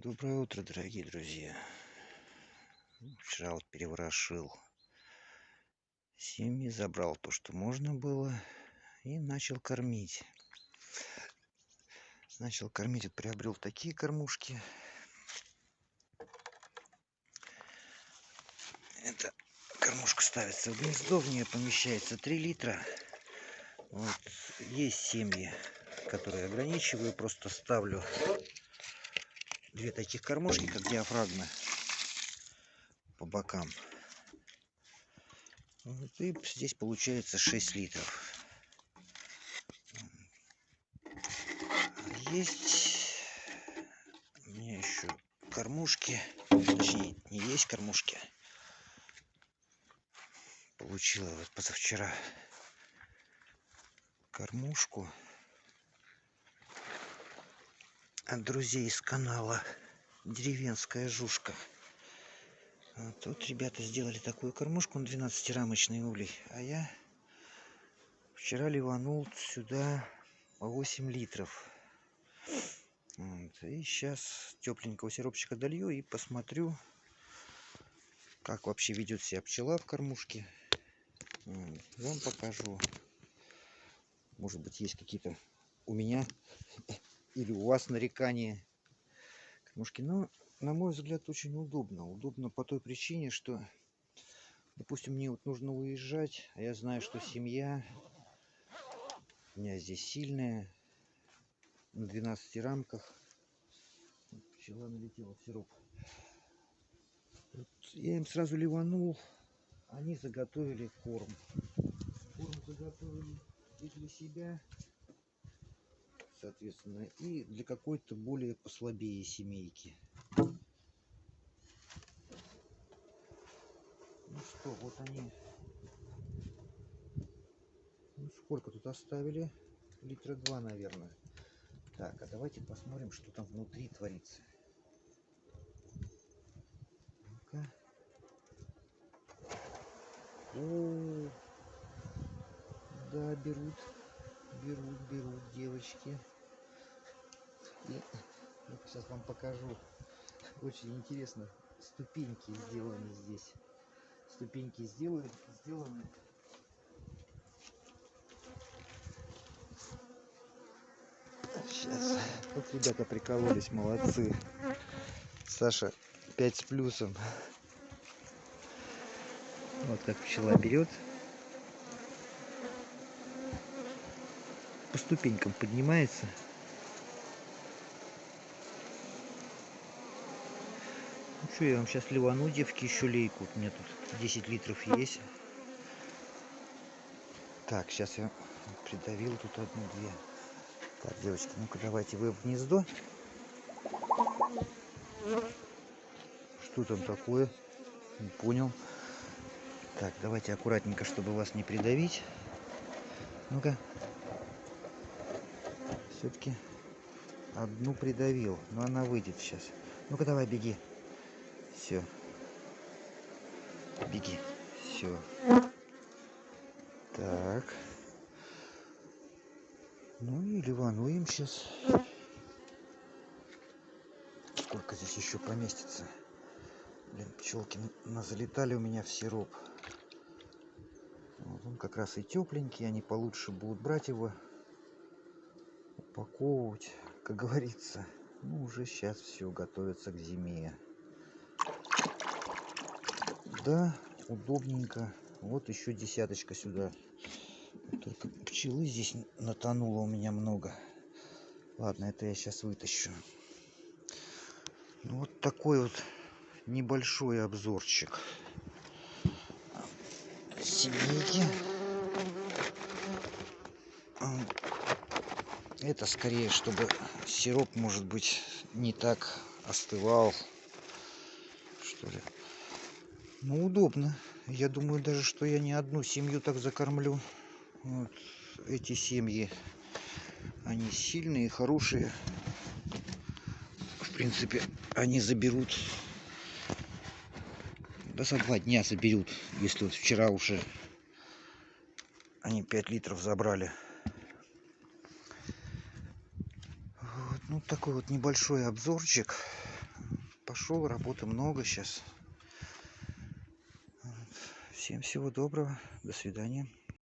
Доброе утро, дорогие друзья. Вчера вот переворошил семьи, забрал то, что можно было, и начал кормить. Начал кормить, вот приобрел такие кормушки. Эта кормушка ставится в гнездо, в нее помещается 3 литра. Вот. Есть семьи, которые ограничиваю, просто ставлю две таких кормушки, как диафрагмы по бокам. Вот, и здесь получается 6 литров. Есть у меня еще кормушки, точнее не есть кормушки. Получила вот позавчера кормушку друзей из канала деревенская жушка вот тут ребята сделали такую кормушку на 12 рамочный улей а я вчера ливанул сюда по 8 литров вот. и сейчас тепленького сиропчика долью и посмотрю как вообще ведет себя пчела в кормушке вот. вам покажу может быть есть какие-то у меня или у вас нарекания кормушки. Но, на мой взгляд, очень удобно. Удобно по той причине, что, допустим, мне вот нужно уезжать, а я знаю, что семья у меня здесь сильная, на 12 рамках. Пчела налетела в сироп. Вот я им сразу ливанул, они заготовили корм. Корм заготовили и для себя, соответственно, и для какой-то более послабее семейки. Ну что, вот они. Ну сколько тут оставили? Литра два, наверное. Так, а давайте посмотрим, что там внутри творится. Ну-ка. Да, берут берут, берут девочки. И сейчас вам покажу. Очень интересно. Ступеньки сделаны здесь. Ступеньки сделаны, сделаны. Сейчас. Вот ребята прикололись, молодцы. Саша 5 с плюсом. Вот как пчела берет по ступенькам поднимается. Ну что, я вам сейчас ливану, девки, еще лейку. У меня тут 10 литров есть. Так, сейчас я придавил тут одну-две. Так, девочки, ну-ка давайте вы в гнездо. Что там такое? Не понял. Так, давайте аккуратненько, чтобы вас не придавить. Ну-ка все-таки одну придавил. Но она выйдет сейчас. Ну-ка давай, беги. Все. Беги. Все. Так. Ну и ливануем сейчас. Сколько здесь еще поместится? Блин, пчелки залетали у меня в сироп. Вот он как раз и тепленький, они получше будут брать его упаковывать, как говорится. Ну, уже сейчас все готовится к зиме. Да, удобненько. Вот еще десяточка сюда. Только пчелы здесь натонуло у меня много. Ладно, это я сейчас вытащу. Ну, вот такой вот небольшой обзорчик семейки. Это скорее, чтобы сироп, может быть, не так остывал. Что ли. Ну, удобно. Я думаю даже, что я не одну семью так закормлю. Вот эти семьи, они сильные, хорошие. В принципе, они заберут, да за два дня заберут, если вот вчера уже они 5 литров забрали. Вот ну, такой вот небольшой обзорчик пошел, работы много сейчас. Всем всего доброго, до свидания.